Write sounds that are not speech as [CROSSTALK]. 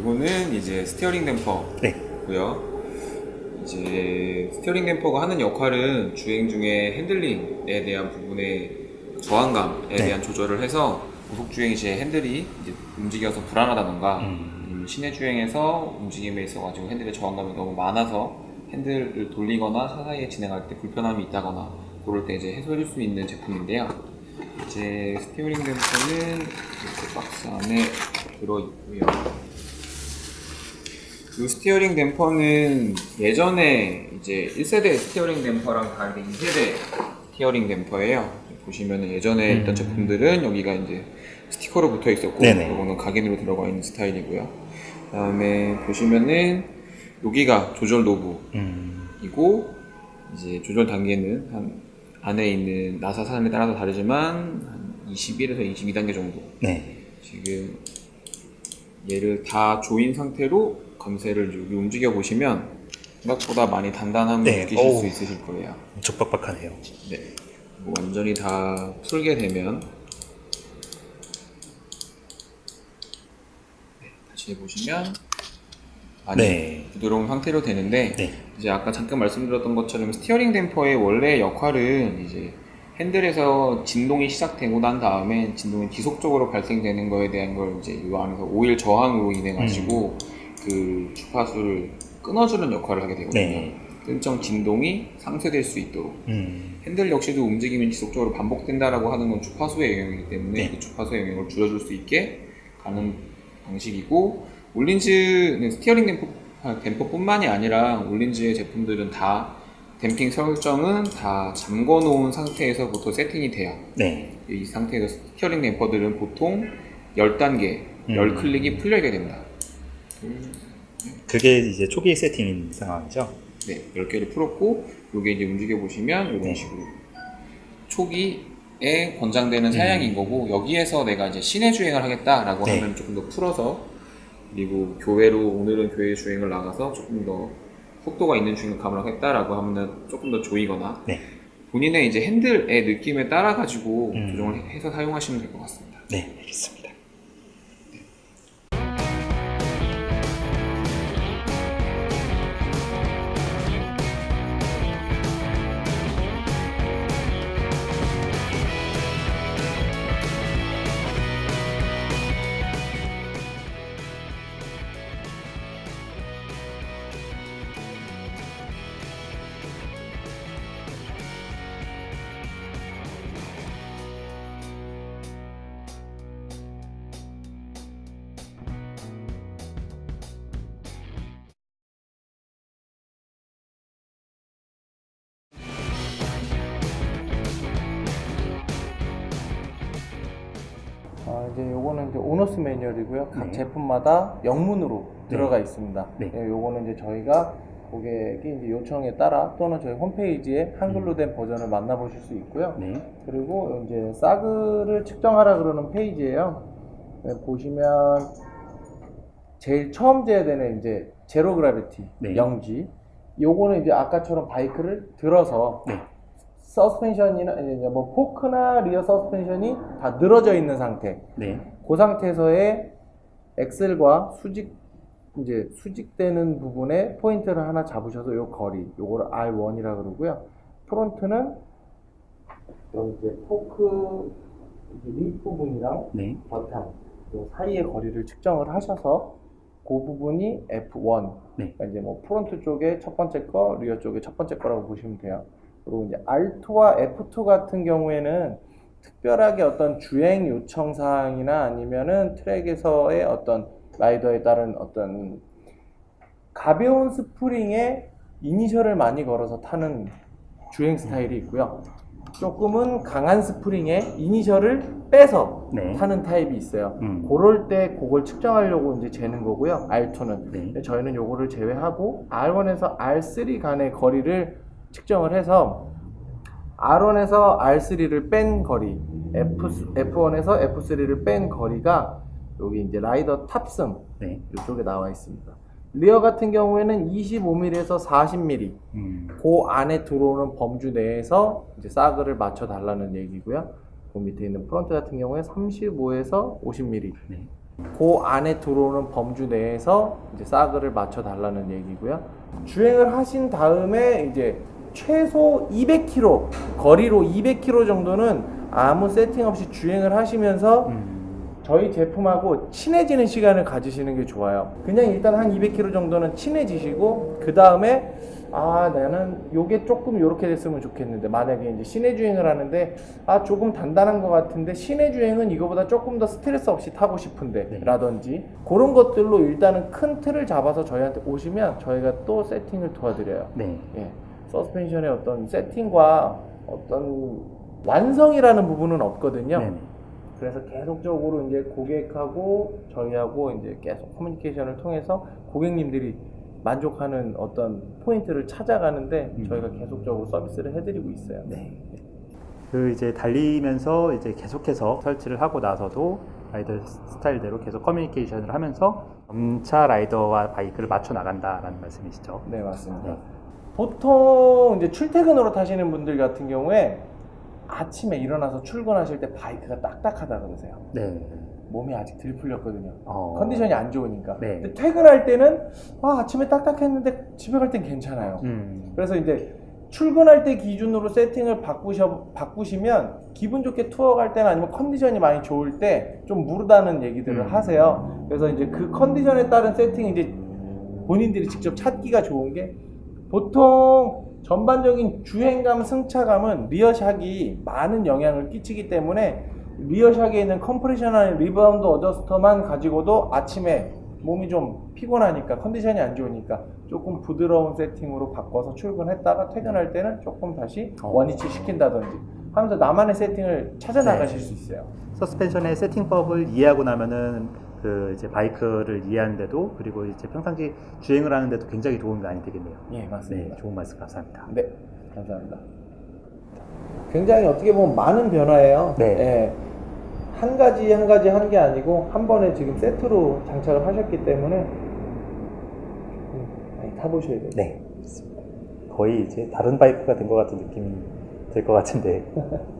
요거는 이제 steering damper고요. 네. 이제 steering damper가 하는 역할은 주행 중에 핸들링에 대한 부분의 저항감에 네. 대한 조절을 해서 고속 주행 시에 핸들이 이제 움직여서 불안하다던가 음. 시내 주행에서 움직임에 있어 가지고 핸들의 저항감이 너무 많아서 핸들을 돌리거나 차 사이에 진행할 때 불편함이 있다거나 그럴 때 이제 해소해줄 수 있는 제품인데요. 이제 steering damper는 박스 안에 들어있고요. 이 steering damper는 예전에 이제 1세대 steering damper랑 다르게 2세대 steering damper예요. 보시면은 예전에 음. 있던 제품들은 여기가 이제 스티커로 붙어 있었고 네네. 이거는 각인으로 들어가 있는 스타일이고요. 그다음에 보시면은 여기가 조절 knob이고 음. 이제 조절 단계는 한 안에 있는 나사 사람에 따라서 다르지만 한 21에서 22단계 정도 네. 지금 얘를 다 조인 상태로 검세를 여기 움직여 보시면 생각보다 많이 단단함을 네, 느끼실 어우. 수 있으실 거예요. 엄청 빡빡하네요. 네. 뭐 완전히 다 풀게 되면 네, 다시 해보시면 많이 네. 부드러운 상태로 되는데 네. 이제 아까 잠깐 말씀드렸던 것처럼 steering damper의 원래 역할은 이제 핸들에서 진동이 시작되고 난 다음에 진동이 지속적으로 발생되는 거에 대한 걸 이제 이 안에서 오일 저항으로 인해 가지고 그 주파수를 끊어주는 역할을 하게 되거든요. 네. 특정 진동이 상쇄될 수 있도록 음. 핸들 역시도 움직임이 지속적으로 반복된다라고 하는 건 주파수의 영역이기 때문에 네. 그 주파수의 영역을 줄여줄 수 있게 가는 방식이고 올린즈는 steering damper, 아, 댐퍼 뿐만이 아니라 올린즈의 제품들은 다 damping 설정은 다 잠궈 놓은 상태에서부터 세팅이 돼요. 네. 이 상태에서 steering damper들은 보통 10단계, 음. 10클릭이 풀려있게 됩니다. 그게 이제 초기 세팅인 상황이죠. 네, 10개를 풀었고 요게 이제 움직여 보시면 이런 네. 식으로 초기에 권장되는 사양인 거고 여기에서 내가 이제 시내 주행을 하겠다라고 네. 하면 조금 더 풀어서 그리고 교회로 오늘은 교회 주행을 나가서 조금 더 속도가 있는 주행감을 하겠다라고 하면은 조금 더 조이거나 네. 본인의 이제 핸들의 느낌에 따라 가지고 음. 조정을 해서 사용하시면 될 것 같습니다. 네, 알겠습니다. 이제 요거는 이제 오너스 매뉴얼이고요. 각 네. 제품마다 영문으로 네. 들어가 있습니다. 네. 예, 요거는 이제 저희가 고객이 이제 요청에 따라 또는 저희 홈페이지에 한글로 된 버전을 만나보실 수 있고요. 네. 그리고 이제 사그를 측정하라 그러는 페이지예요. 네, 보시면 제일 처음 제외되는 이제 제로 그라비티 네. 영지. 요거는 이제 아까처럼 바이크를 들어서 네. 서스펜션이나 이제 뭐 포크나 rear 서스펜션이 다 늘어져 있는 상태. 네. 그 상태에서의 axle과 수직 이제 수직되는 부분에 포인트를 하나 잡으셔서 요 거리, 요거를 R1이라 그러고요. front는 여기 이제 포크 lip 부분이랑 네. bottom 요 사이의 거리를 측정을 하셔서 그 부분이 F1. 네. 그러니까 이제 뭐 front 쪽에 첫 번째 거, rear 쪽에 첫 번째 거라고 보시면 돼요. 그리고 이제 R2와 F2 같은 경우에는 특별하게 어떤 주행 요청 사항이나 아니면은 트랙에서의 어떤 라이더에 따른 어떤 가벼운 스프링에 이니셜을 많이 걸어서 타는 주행 스타일이 있고요. 조금은 강한 스프링에 이니셜을 빼서 네. 타는 타입이 있어요. 음. 그럴 때 그걸 측정하려고 이제 재는 거고요. R2는. 네. 저희는 요거를 제외하고 R1에서 R3 간의 거리를 측정을 해서 R1에서 R3를 뺀 거리, F, F1에서 F3를 뺀 거리가 여기 이제 라이더 탑승 네. 이쪽에 나와 있습니다. rear 같은 경우에는 25mm에서 40mm 음. 그 안에 들어오는 범주 내에서 이제 sag를 맞춰 달라는 얘기고요. 그 밑에 있는 front 같은 경우에 35에서 50mm 네. 그 안에 들어오는 범주 내에서 이제 sag를 맞춰 달라는 얘기고요. 주행을 하신 다음에 이제 최소 200km 거리로 200km 정도는 아무 세팅 없이 주행을 하시면서 음. 저희 제품하고 친해지는 시간을 가지시는 게 좋아요. 그냥 일단 한 200km 정도는 친해지시고 그 다음에 아 나는 요게 조금 요렇게 됐으면 좋겠는데 만약에 이제 시내 주행을 하는데 아 조금 단단한 것 같은데 시내 주행은 이거보다 조금 더 스트레스 없이 타고 싶은데 네. 라든지 그런 것들로 일단은 큰 틀을 잡아서 저희한테 오시면 저희가 또 세팅을 도와드려요. 네. 예, 서스펜션의 어떤 세팅과 어떤 완성이라는 부분은 없거든요. 네네. 그래서 계속적으로 이제 고객하고 저희하고 이제 계속 커뮤니케이션을 통해서 고객님들이 만족하는 어떤 포인트를 찾아가는데 음. 저희가 계속적으로 서비스를 해드리고 있어요. 네. 그 이제 달리면서 이제 계속해서 설치를 하고 나서도 라이더 스타일대로 계속 커뮤니케이션을 하면서 점차 라이더와 바이크를 맞춰 나간다라는 말씀이시죠? 네, 맞습니다. 네. 보통 이제 출퇴근으로 타시는 분들 같은 경우에 아침에 일어나서 출근하실 때 바이크가 딱딱하다 그러세요. 네. 몸이 아직 덜 풀렸거든요. 어. 컨디션이 안 좋으니까. 네. 퇴근할 때는 아, 아침에 딱딱했는데 집에 갈 땐 괜찮아요. 음. 그래서 이제 출근할 때 기준으로 세팅을 바꾸셔, 바꾸시면 기분 좋게 투어 갈 때나 아니면 컨디션이 많이 좋을 때 좀 무르다는 얘기들을 음. 하세요. 그래서 이제 그 컨디션에 따른 세팅이 이제 본인들이 직접 찾기가 좋은 게 보통 전반적인 주행감, 승차감은 rear shock이 많은 영향을 끼치기 때문에 rear shock에 있는 compression and rebound adjuster만 가지고도 아침에 몸이 좀 피곤하니까 컨디션이 안 좋으니까 조금 부드러운 세팅으로 바꿔서 출근했다가 퇴근할 때는 조금 다시 어. 원위치 시킨다든지 하면서 나만의 세팅을 찾아 네. 나가실 수 있어요. 서스펜션의 세팅법을 이해하고 나면은 그 이제 바이크를 이해하는데도 그리고 이제 평상시 주행을 하는데도 굉장히 도움이 많이 되겠네요. 예, 네, 맞습니다. 좋은 말씀 감사합니다. 네, 감사합니다. 굉장히 어떻게 보면 많은 변화예요. 네. 예, 한 가지 한 가지 한게 아니고 한 번에 지금 세트로 장착을 하셨기 때문에 음, 많이 타보셔야 돼요. 네. 거의 이제 다른 바이크가 된 것 같은 느낌이 들 것 같은데 [LAUGHS]